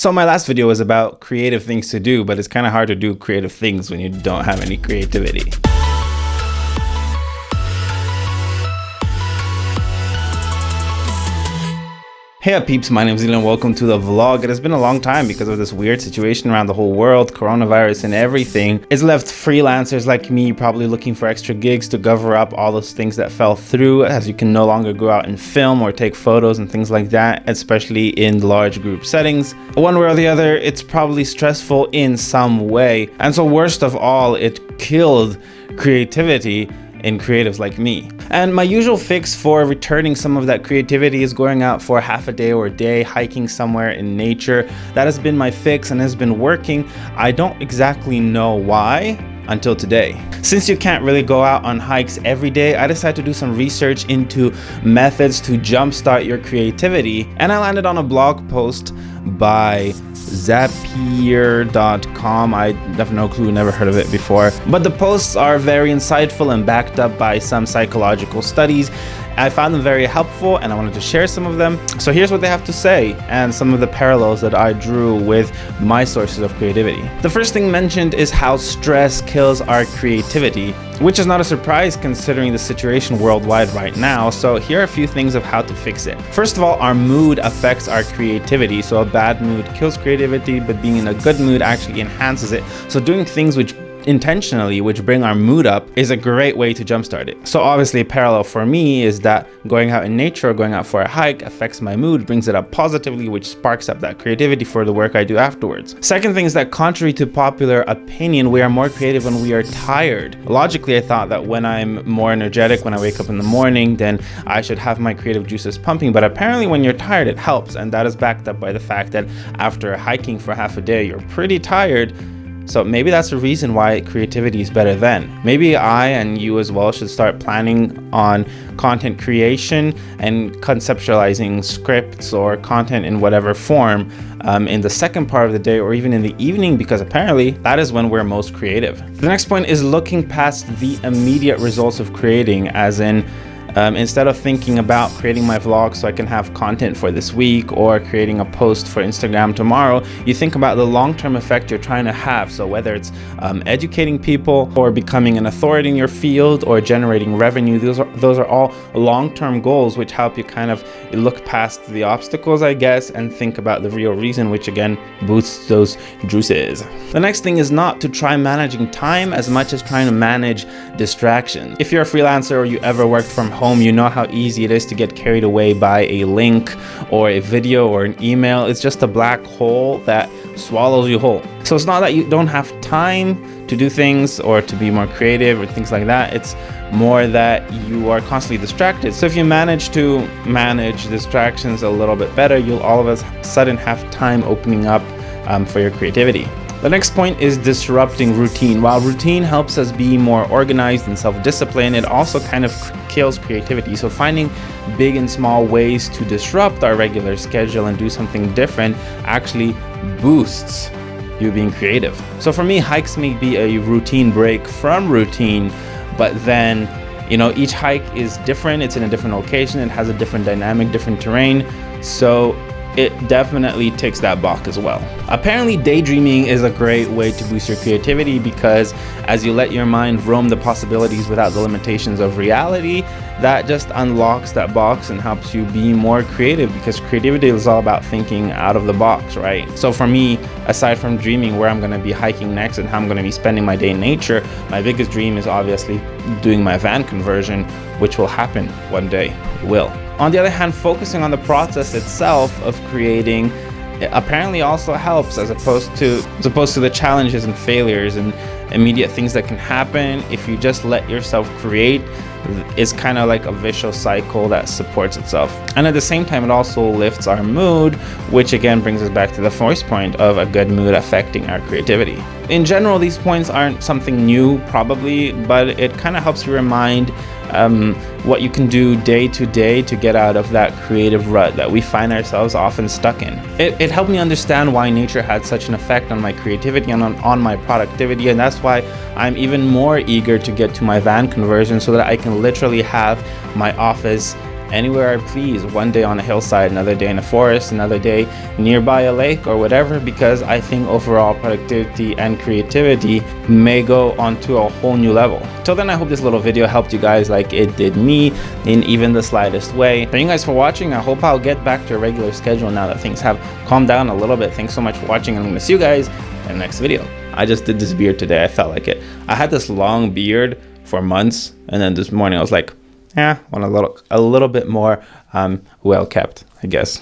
So my last video was about creative things to do, but it's kind of hard to do creative things when you don't have any creativity. Hey up peeps, my name is Elon, welcome to the vlog. It has been a long time because of this weird situation around the whole world, coronavirus and everything. It's left freelancers like me probably looking for extra gigs to cover up all those things that fell through as you can no longer go out and film or take photos and things like that, especially in large group settings. One way or the other, it's probably stressful in some way. And so worst of all, it killed creativity in creatives like me. And my usual fix for returning some of that creativity is going out for half a day or a day, hiking somewhere in nature. That has been my fix and has been working. I don't exactly know why until today. Since you can't really go out on hikes every day, I decided to do some research into methods to jumpstart your creativity. And I landed on a blog post by Zapier.com. I have no clue, never heard of it before. But the posts are very insightful and backed up by some psychological studies. I found them very helpful and I wanted to share some of them. So here's what they have to say and some of the parallels that I drew with my sources of creativity. The first thing mentioned is how stress kills our creativity, which is not a surprise considering the situation worldwide right now. So here are a few things of how to fix it. First of all, our mood affects our creativity. So a bad mood kills creativity, but being in a good mood actually enhances it. So doing things which intentionally, which bring our mood up, is a great way to jumpstart it. So obviously parallel for me is that going out in nature or going out for a hike affects my mood, brings it up positively, which sparks up that creativity for the work I do afterwards. Second thing is that contrary to popular opinion, we are more creative when we are tired. Logically, I thought that when I'm more energetic, when I wake up in the morning, then I should have my creative juices pumping. But apparently when you're tired, it helps. And that is backed up by the fact that after hiking for half a day, you're pretty tired so maybe that's the reason why creativity is better then. Maybe I and you as well should start planning on content creation and conceptualizing scripts or content in whatever form um, in the second part of the day or even in the evening because apparently that is when we're most creative. The next point is looking past the immediate results of creating as in um, instead of thinking about creating my vlog so I can have content for this week or creating a post for Instagram tomorrow, you think about the long-term effect you're trying to have. So whether it's um, educating people or becoming an authority in your field or generating revenue, those are, those are all long-term goals which help you kind of look past the obstacles, I guess, and think about the real reason, which again boosts those juices. The next thing is not to try managing time as much as trying to manage distractions. If you're a freelancer or you ever worked from you know how easy it is to get carried away by a link or a video or an email. It's just a black hole that swallows you whole. So it's not that you don't have time to do things or to be more creative or things like that. It's more that you are constantly distracted. So if you manage to manage distractions a little bit better, you'll all of a sudden have time opening up um, for your creativity. The next point is disrupting routine. While routine helps us be more organized and self-disciplined, it also kind of kills creativity. So finding big and small ways to disrupt our regular schedule and do something different actually boosts you being creative. So for me, hikes may be a routine break from routine, but then you know, each hike is different. It's in a different location. It has a different dynamic, different terrain. So it definitely ticks that box as well. Apparently daydreaming is a great way to boost your creativity because as you let your mind roam the possibilities without the limitations of reality, that just unlocks that box and helps you be more creative because creativity is all about thinking out of the box, right? So for me, aside from dreaming where I'm gonna be hiking next and how I'm gonna be spending my day in nature, my biggest dream is obviously doing my van conversion, which will happen one day, it will. On the other hand, focusing on the process itself of creating apparently also helps as opposed to as opposed to the challenges and failures and immediate things that can happen. If you just let yourself create it's kind of like a vicious cycle that supports itself. And at the same time it also lifts our mood which again brings us back to the first point of a good mood affecting our creativity. In general these points aren't something new probably but it kind of helps you remind um, what you can do day to day to get out of that creative rut that we find ourselves often stuck in. It, it helped me understand why nature had such an effect on my creativity and on, on my productivity and that's why I'm even more eager to get to my van conversion so that I can literally have my office anywhere I please. One day on a hillside, another day in a forest, another day nearby a lake or whatever, because I think overall productivity and creativity may go onto a whole new level. Till then, I hope this little video helped you guys like it did me in even the slightest way. Thank you guys for watching. I hope I'll get back to a regular schedule now that things have calmed down a little bit. Thanks so much for watching. And I'm going to see you guys in the next video. I just did this beard today. I felt like it. I had this long beard for months, and then this morning I was like, yeah, want a little, a little bit more um, well kept, I guess.